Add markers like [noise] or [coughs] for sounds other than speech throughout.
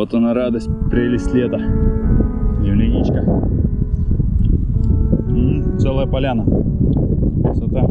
Вот она радость, прелесть лета. Земляничка. М, целая поляна. Красота.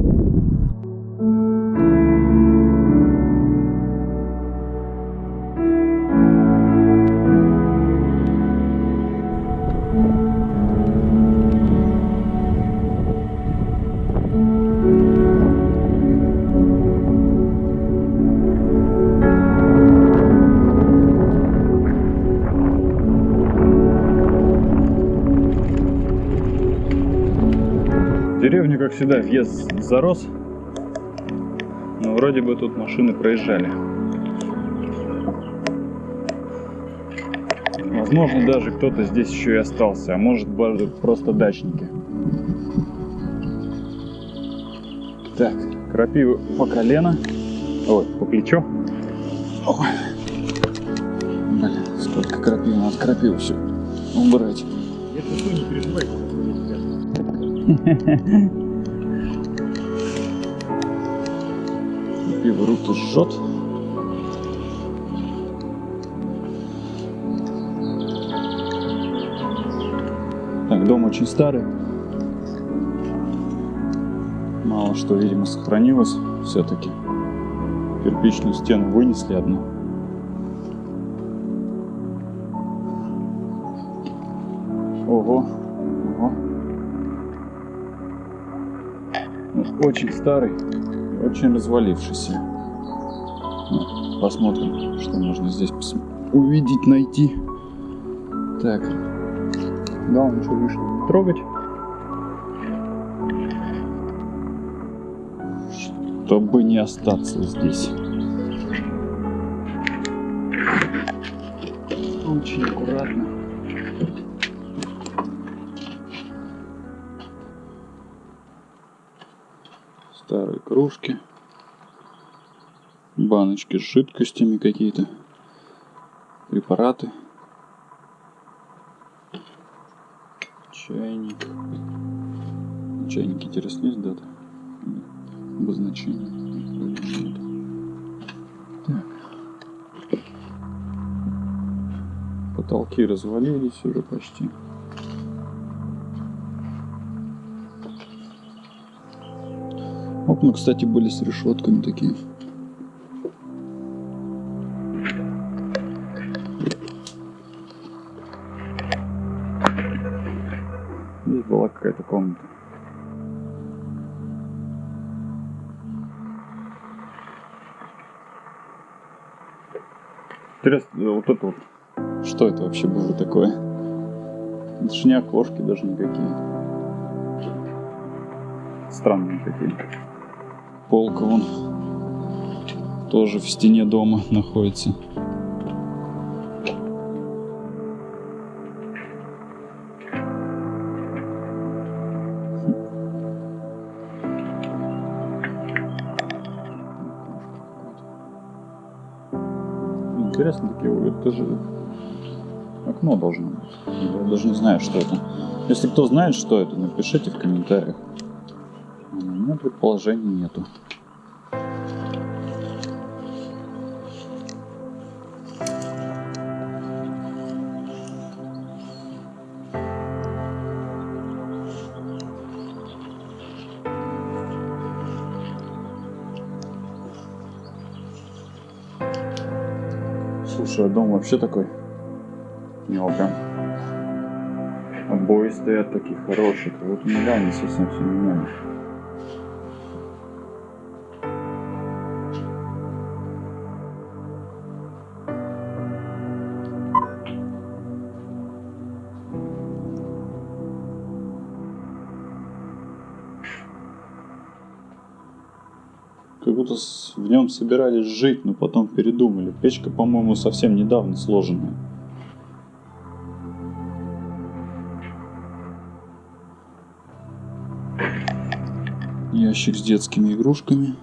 Всегда, въезд зарос. Но вроде бы тут машины проезжали. Возможно, даже кто-то здесь еще и остался, а может просто дачники. Так, крапиву по колено. Ой, по плечо. Ой. Блин, сколько крапивы, надо крапиву все убрать. Что, не переживайте. [laughs] Пиво руки жжет. Так, дом очень старый. Мало что, видимо, сохранилось все-таки. Кирпичную стену вынесли одну. Ого, ого. Ну, Очень старый, очень развалившийся. Посмотрим, что можно здесь увидеть, найти. Так. Главное, ничего лишнего не трогать. Чтобы не остаться здесь. Очень аккуратно. Кружки. Баночки с жидкостями какие-то. Препараты. Чайник. Есть дата? Нет. Обозначение. Потолки развалились уже почти. Окна, кстати, были с решетками такие. Здесь была какая-то комната. Интересно, вот это вот. Что это вообще было такое? Это же не окошки даже никакие. Странные какие. Полка вон тоже в стене дома находится. Интересно такие, это же окно должно быть. Я даже не знаю, что это. Если кто знает, что это, напишите в комментариях. У меня предположений нету. Слушай, а дом вообще такой? У прям обои стоят такие хорошие, как будто недавно совсем все меняли. Будто в нем собирались жить, но потом передумали. Печка, по-моему, совсем недавно сложенная. Ящик с детскими игрушками.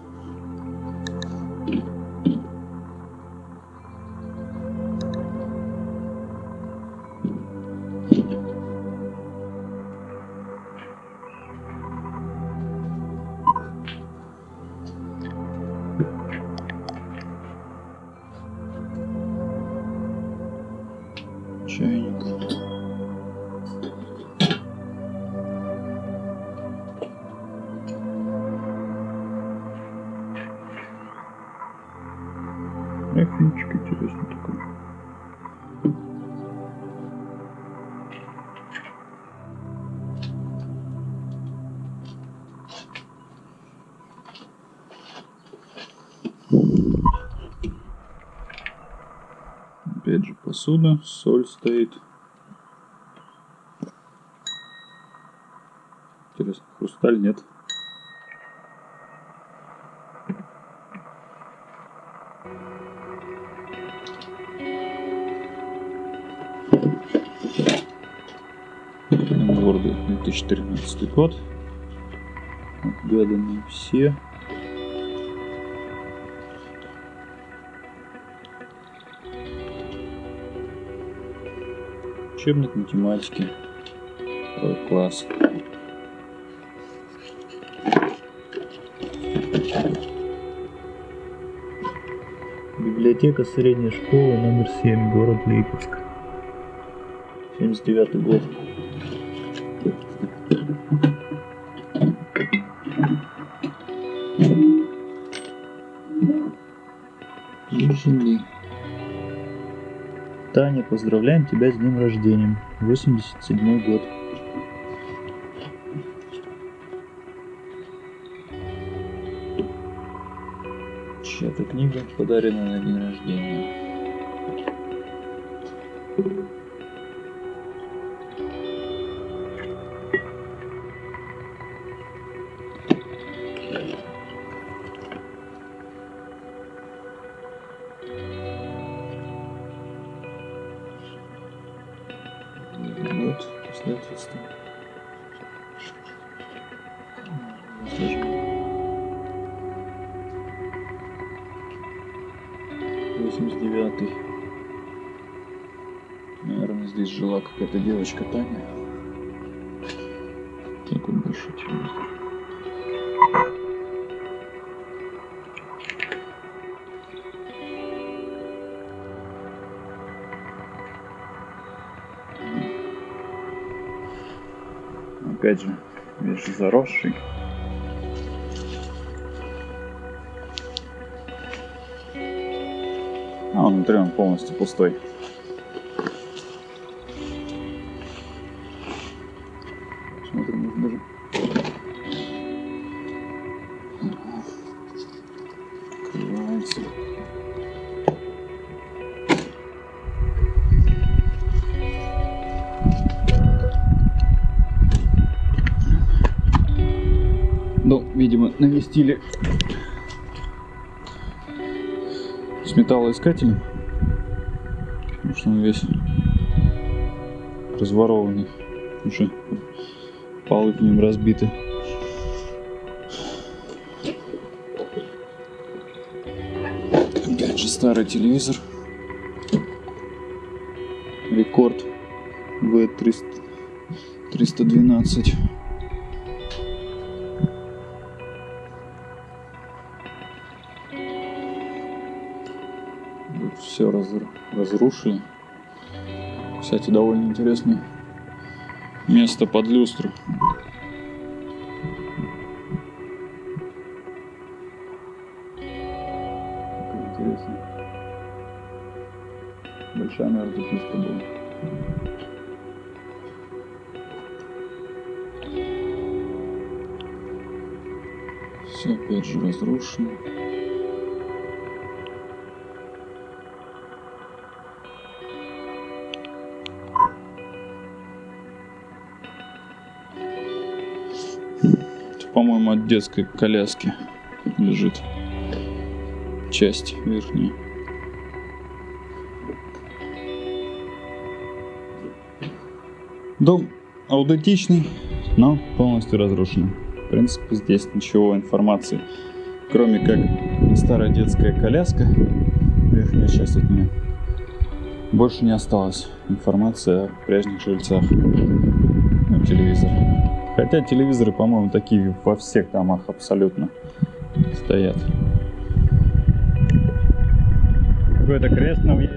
чайник. Посуда, соль стоит. Интересно, хрусталь нет. Города 2013 год. Отгаданы все. Учебник математики. Второй класс. Библиотека средней школы номер 7, город Липецк. 79 год. Земли. Таня, поздравляем тебя с днем рождения. 87 год. Чья-то книга подарена на день рождения. Обстоятельства. Возможно. 89 Наверное, здесь жила какая-то девочка Таня. Такой большой телевизор. Опять же, весь заросший. А, внутри он полностью пустой. Смотрим, может даже... навестили с металлоискателем. Потому что он весь разворованный. Уже полы в нем разбиты. Опять же старый телевизор. Рекорд V300 все разрушили. Кстати, довольно интересное место под люстру. Интересно. Большая, наверное, люстра была. Все опять же разрушено. По-моему, от детской коляски лежит часть верхняя. Дом аутентичный, но полностью разрушенный. В принципе, здесь ничего информации, кроме как старая детская коляска, верхняя часть от нее. Больше не осталось информации о прежних жильцах. Ну, телевизор. Хотя телевизоры, по-моему, такие во всех домах абсолютно стоят. Какой-то крест на въезде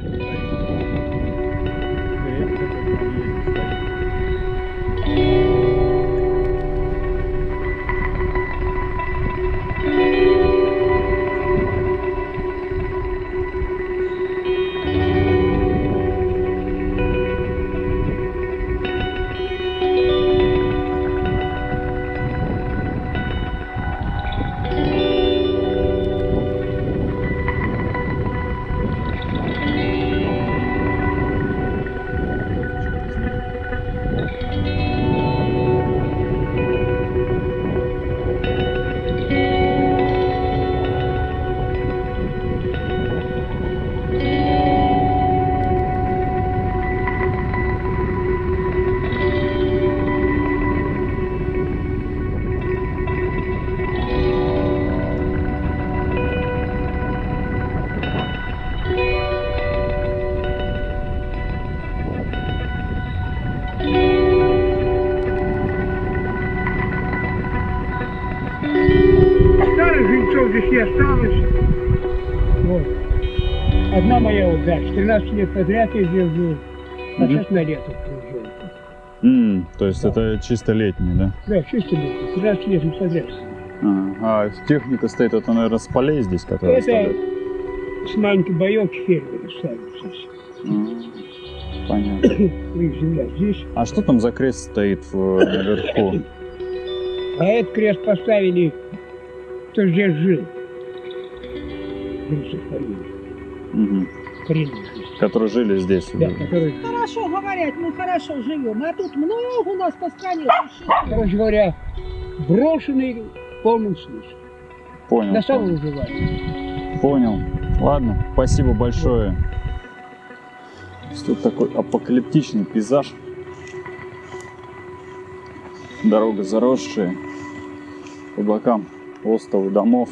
не осталось. Вот. Одна моя вот дача, 13 лет подряд я жил, а сейчас на лето приезжаю. М, то есть это чисто летний, да? Да, чисто лето, 13 лет подряд. Ага. А техника стоит, это, наверное, с полей здесь, которые Это ставят? с маленькой боевки фермеры ставят здесь. М, Понятно. [coughs] Ну, земля здесь. А что там за крест стоит в- наверху? А этот крест поставили, кто здесь жил. Коренных здесь. Которые жили здесь. Да, который, Хорошо говорят, мы хорошо живем, а тут много у нас по стране существ. короче говоря, брошенный в полном смысле. Понял. На понял. самовыживание. Понял. Ладно, спасибо большое. Тут такой апокалиптичный пейзаж. Дорога заросшая. По бокам остовы домов.